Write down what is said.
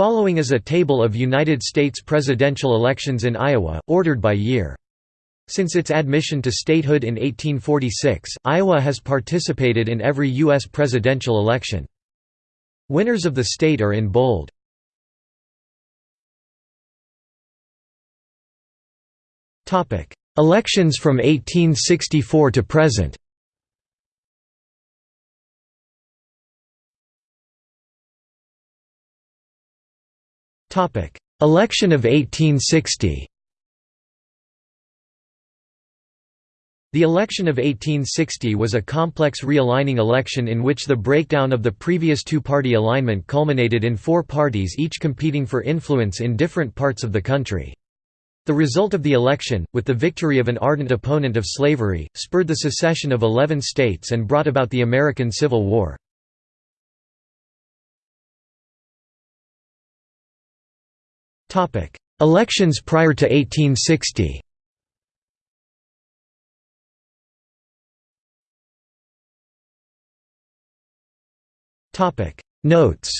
Following is a table of United States presidential elections in Iowa, ordered by year. Since its admission to statehood in 1846, Iowa has participated in every U.S. presidential election. Winners of the state are in bold. Elections from 1864 to present Election of 1860 The election of 1860 was a complex realigning election in which the breakdown of the previous two-party alignment culminated in four parties each competing for influence in different parts of the country. The result of the election, with the victory of an ardent opponent of slavery, spurred the secession of eleven states and brought about the American Civil War. Elections prior to 1860 Topic: Notes